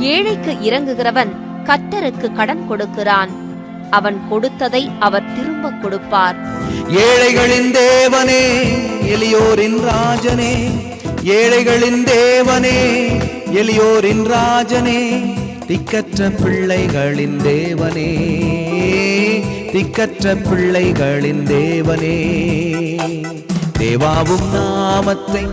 ஏழைக்கு இறங்குகிறவன் கர்த்தருக்கு கடன் கொடுக்கிறான். அவன் கொடுத்ததை அவர் திரும்ப கொடுப்பார். ஏழைகளின் தேவனே எளியோரின் ராஜனே. ஏழைகளின் தேவனே எளியோரின் ராஜனே. திக்கற்ற பிள்ளைகளின் தேவனே திக்கற்ற பிள்ளைகளின் தேவனே. தேவாவும் நாமத்தை